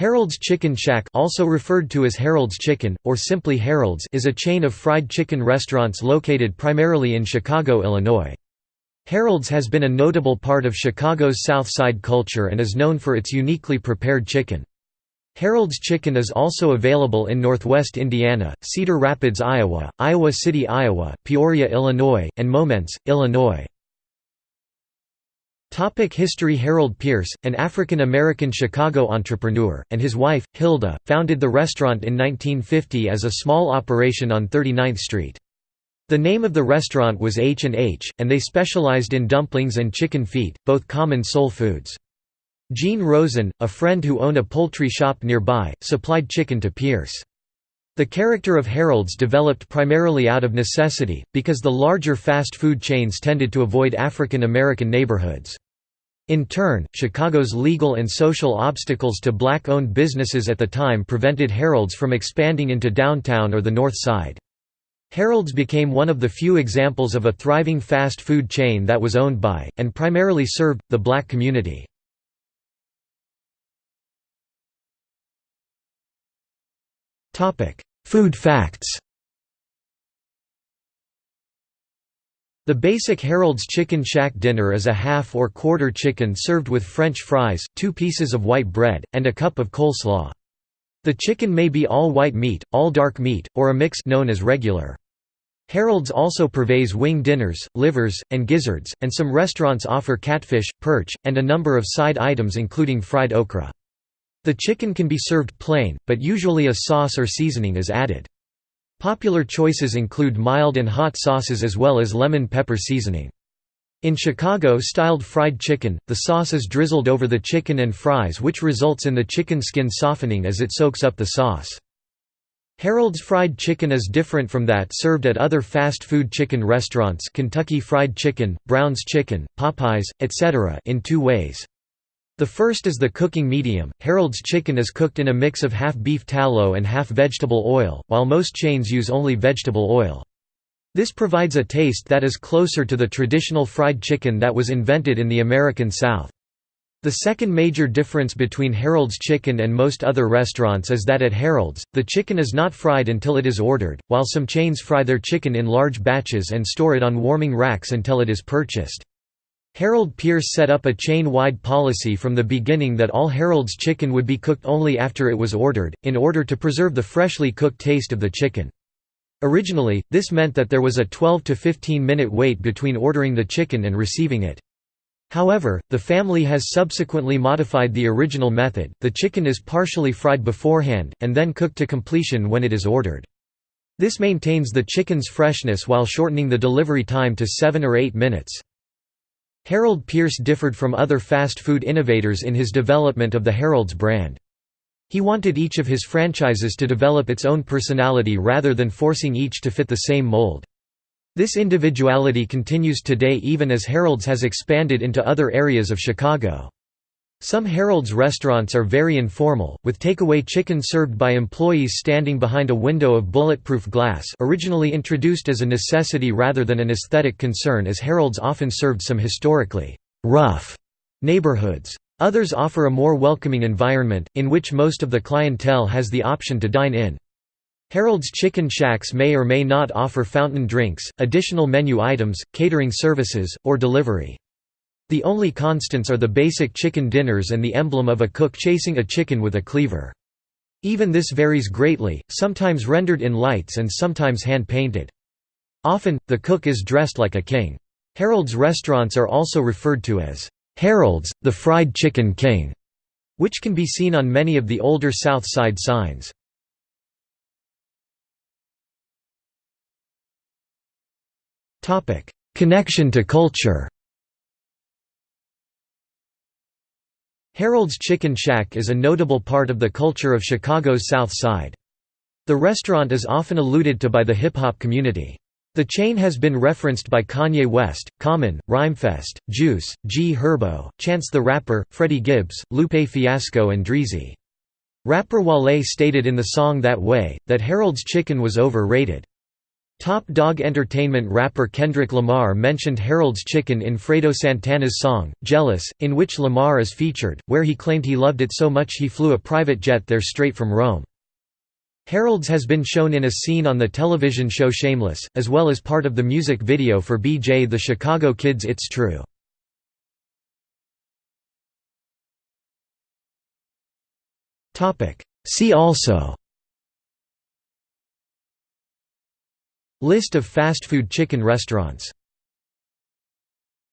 Harold's Chicken Shack also referred to as Harold's Chicken, or simply Harold's is a chain of fried chicken restaurants located primarily in Chicago, Illinois. Harold's has been a notable part of Chicago's South Side culture and is known for its uniquely prepared chicken. Harold's Chicken is also available in northwest Indiana, Cedar Rapids, Iowa, Iowa City, Iowa, Peoria, Illinois, and Momence, Illinois. Topic History Harold Pierce, an African-American Chicago entrepreneur, and his wife, Hilda, founded the restaurant in 1950 as a small operation on 39th Street. The name of the restaurant was H&H, and they specialized in dumplings and chicken feet, both common soul foods. Gene Rosen, a friend who owned a poultry shop nearby, supplied chicken to Pierce. The character of Harold's developed primarily out of necessity, because the larger fast food chains tended to avoid African American neighborhoods. In turn, Chicago's legal and social obstacles to black-owned businesses at the time prevented Harold's from expanding into downtown or the North Side. Harold's became one of the few examples of a thriving fast food chain that was owned by, and primarily served, the black community. Food facts The basic Harold's Chicken Shack dinner is a half or quarter chicken served with French fries, two pieces of white bread, and a cup of coleslaw. The chicken may be all white meat, all dark meat, or a mix known as regular. Harold's also purveys wing dinners, livers, and gizzards, and some restaurants offer catfish, perch, and a number of side items including fried okra. The chicken can be served plain, but usually a sauce or seasoning is added. Popular choices include mild and hot sauces as well as lemon pepper seasoning. In Chicago-styled fried chicken, the sauce is drizzled over the chicken and fries which results in the chicken skin softening as it soaks up the sauce. Harold's fried chicken is different from that served at other fast food chicken restaurants Kentucky Fried Chicken, Brown's Chicken, Popeyes, etc. in two ways. The first is the cooking medium. Harold's chicken is cooked in a mix of half beef tallow and half vegetable oil, while most chains use only vegetable oil. This provides a taste that is closer to the traditional fried chicken that was invented in the American South. The second major difference between Harold's Chicken and most other restaurants is that at Harold's, the chicken is not fried until it is ordered, while some chains fry their chicken in large batches and store it on warming racks until it is purchased. Harold Pierce set up a chain-wide policy from the beginning that all Harold's chicken would be cooked only after it was ordered, in order to preserve the freshly cooked taste of the chicken. Originally, this meant that there was a 12 to 15 minute wait between ordering the chicken and receiving it. However, the family has subsequently modified the original method, the chicken is partially fried beforehand, and then cooked to completion when it is ordered. This maintains the chicken's freshness while shortening the delivery time to 7 or 8 minutes. Harold Pierce differed from other fast food innovators in his development of the Harold's brand. He wanted each of his franchises to develop its own personality rather than forcing each to fit the same mold. This individuality continues today even as Harold's has expanded into other areas of Chicago. Some Harold's restaurants are very informal, with takeaway chicken served by employees standing behind a window of bulletproof glass originally introduced as a necessity rather than an aesthetic concern as Harold's often served some historically «rough» neighborhoods. Others offer a more welcoming environment, in which most of the clientele has the option to dine in. Harold's Chicken Shacks may or may not offer fountain drinks, additional menu items, catering services, or delivery. The only constants are the basic chicken dinners and the emblem of a cook chasing a chicken with a cleaver. Even this varies greatly, sometimes rendered in lights and sometimes hand-painted. Often, the cook is dressed like a king. Harold's restaurants are also referred to as Harold's, the Fried Chicken King, which can be seen on many of the older South Side signs. Connection to culture Harold's Chicken Shack is a notable part of the culture of Chicago's South Side. The restaurant is often alluded to by the hip-hop community. The chain has been referenced by Kanye West, Common, Rhymefest, Juice, G Herbo, Chance the Rapper, Freddie Gibbs, Lupe Fiasco and Dreezy. Rapper Wale stated in the song That Way, that Harold's Chicken was overrated. Top Dawg Entertainment rapper Kendrick Lamar mentioned Harold's Chicken in Fredo Santana's song, Jealous, in which Lamar is featured, where he claimed he loved it so much he flew a private jet there straight from Rome. Harold's has been shown in a scene on the television show Shameless, as well as part of the music video for BJ the Chicago Kid's It's True. See also List of fast food chicken restaurants